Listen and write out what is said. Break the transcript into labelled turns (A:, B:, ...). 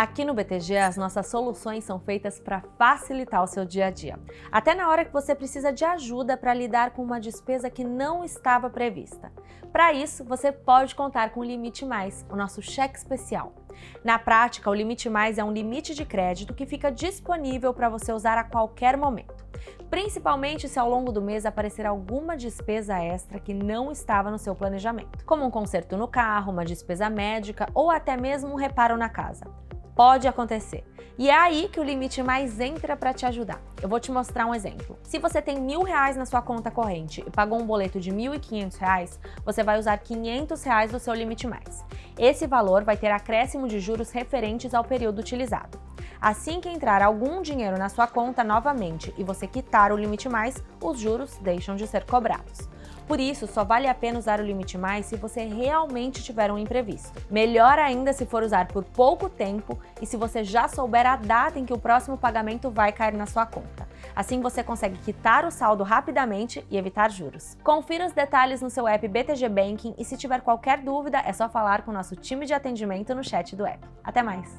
A: Aqui no BTG, as nossas soluções são feitas para facilitar o seu dia a dia. Até na hora que você precisa de ajuda para lidar com uma despesa que não estava prevista. Para isso, você pode contar com o Limite Mais, o nosso cheque especial. Na prática, o Limite Mais é um limite de crédito que fica disponível para você usar a qualquer momento principalmente se ao longo do mês aparecer alguma despesa extra que não estava no seu planejamento, como um conserto no carro, uma despesa médica ou até mesmo um reparo na casa. Pode acontecer. E é aí que o limite mais entra para te ajudar. Eu vou te mostrar um exemplo. Se você tem mil reais na sua conta corrente e pagou um boleto de mil e quinhentos reais, você vai usar quinhentos reais do seu limite mais. Esse valor vai ter acréscimo de juros referentes ao período utilizado. Assim que entrar algum dinheiro na sua conta novamente e você quitar o limite mais, os juros deixam de ser cobrados. Por isso, só vale a pena usar o limite mais se você realmente tiver um imprevisto. Melhor ainda se for usar por pouco tempo e se você já souber a data em que o próximo pagamento vai cair na sua conta. Assim você consegue quitar o saldo rapidamente e evitar juros. Confira os detalhes no seu app BTG Banking e se tiver qualquer dúvida é só falar com o nosso time de atendimento no chat do app. Até mais!